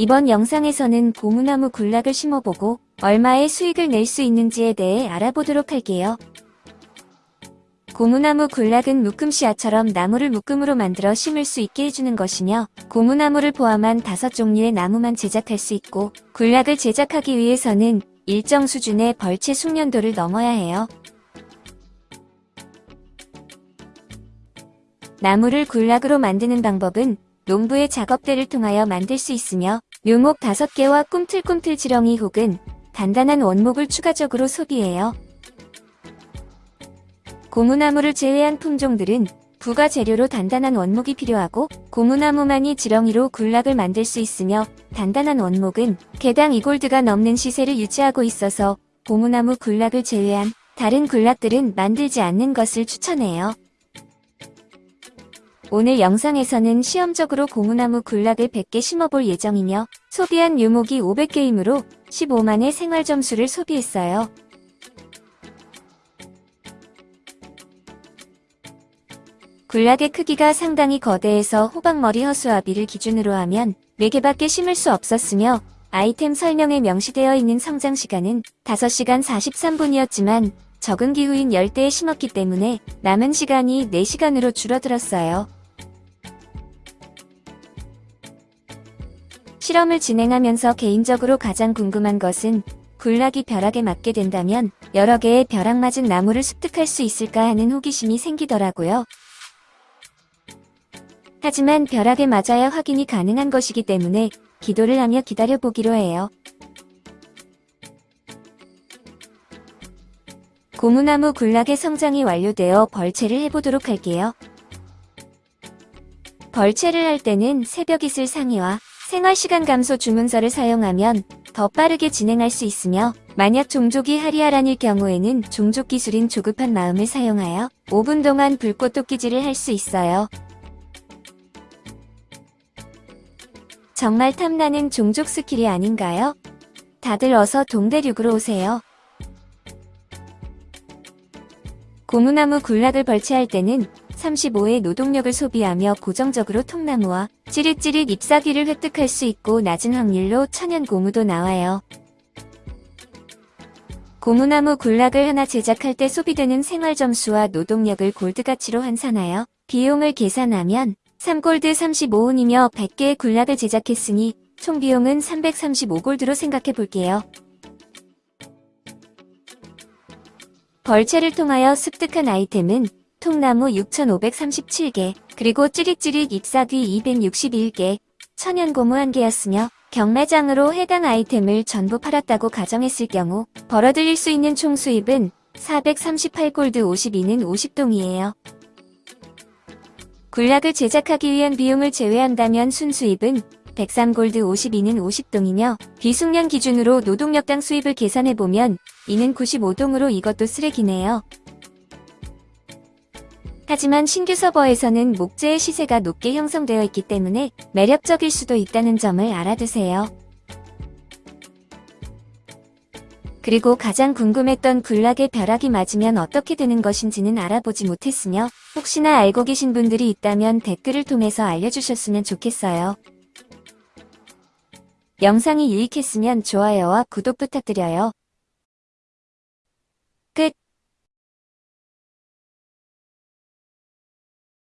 이번 영상에서는 고무나무 굴락을 심어보고 얼마의 수익을 낼 수 있는지에 대해 알아보도록 할게요. 고무나무 굴락은 묶음 씨앗처럼 나무를 묶음으로 만들어 심을 수 있게 해주는 것이며 고무나무를 포함한 다섯 종류의 나무만 제작할 수 있고 굴락을 제작하기 위해서는 일정 수준의 벌채 숙련도를 넘어야 해요. 나무를 굴락으로 만드는 방법은 농부의 작업대를 통하여 만들 수 있으며 묘목 5개와 꿈틀꿈틀 지렁이 혹은 단단한 원목을 추가적으로 소비해요. 고무나무를 제외한 품종들은 부가 재료로 단단한 원목이 필요하고 고무나무만이 지렁이로 굴락을 만들 수 있으며 단단한 원목은 개당 2골드가 넘는 시세를 유지하고 있어서 고무나무 굴락을 제외한 다른 굴락들은 만들지 않는 것을 추천해요. 오늘 영상에서는 시험적으로 고무나무 굴락을 100개 심어볼 예정이며 소비한 묘목이 500개이므로 15만의 생활점수를 소비했어요. 굴락의 크기가 상당히 거대해서 호박머리 허수아비를 기준으로 하면 4개밖에 심을 수 없었으며 아이템 설명에 명시되어 있는 성장 시간은 5시간 43분이었지만 적은 기후인 열대에 심었기 때문에 남은 시간이 4시간으로 줄어들었어요. 실험을 진행하면서 개인적으로 가장 궁금한 것은 굴락이 벼락에 맞게 된다면 여러 개의 벼락 맞은 나무를 습득할 수 있을까 하는 호기심이 생기더라고요. 하지만 벼락에 맞아야 확인이 가능한 것이기 때문에 기도를 하며 기다려보기로 해요. 고무나무 굴락의 성장이 완료되어 벌채를 해보도록 할게요. 벌채를 할 때는 새벽 이슬 상의와 생활시간 감소 주문서를 사용하면 더 빠르게 진행할 수 있으며 만약 종족이 하리아란일 경우에는 종족 기술인 조급한 마음을 사용하여 5분 동안 불꽃 도끼질을 할 수 있어요. 정말 탐나는 종족 스킬이 아닌가요? 다들 어서 동대륙으로 오세요. 고무나무 군락을 벌채할 때는 35의 노동력을 소비하며 고정적으로 통나무와 찌릿찌릿 잎사귀를 획득할 수 있고 낮은 확률로 천연 고무도 나와요. 고무나무 군락을 하나 제작할 때 소비되는 생활점수와 노동력을 골드가치로 환산하여 비용을 계산하면 3골드 35원이며 100개의 군락을 제작했으니 총 비용은 335골드로 생각해 볼게요. 벌채를 통하여 습득한 아이템은 통나무 6,537개, 그리고 찌릿찌릿 잎사귀 261개, 천연고무 1개였으며 경매장으로 해당 아이템을 전부 팔았다고 가정했을 경우 벌어들일 수 있는 총 수입은 438골드 52는 50동이에요. 굴락을 제작하기 위한 비용을 제외한다면 순수입은 103골드 52는 50동이며 비숙련 기준으로 노동력당 수입을 계산해보면 이는 95동으로 이것도 쓰레기네요. 하지만 신규 서버에서는 목재의 시세가 높게 형성되어 있기 때문에 매력적일 수도 있다는 점을 알아두세요. 그리고 가장 궁금했던 굴락의 벼락이 맞으면 어떻게 되는 것인지는 알아보지 못했으며 혹시나 알고 계신 분들이 있다면 댓글을 통해서 알려주셨으면 좋겠어요. 영상이 유익했으면 좋아요와 구독 부탁드려요.